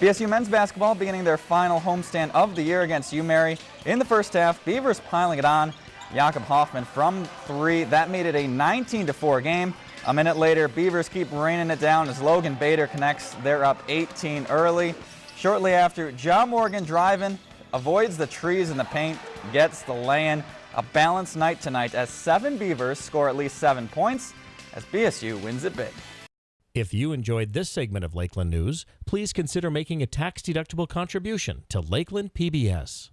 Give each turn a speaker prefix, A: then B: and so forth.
A: BSU men's basketball beginning their final homestand of the year against UMary. In the first half, Beavers piling it on. Jakob Hoffman from three. That made it a 19-4 game. A minute later, Beavers keep raining it down as Logan Bader connects. They're up 18 early. Shortly after, John Morgan driving, avoids the trees and the paint, gets the lay-in. A balanced night tonight as seven Beavers score at least seven points as BSU wins it big.
B: If you enjoyed this segment of Lakeland News, please consider making a tax-deductible contribution to Lakeland PBS.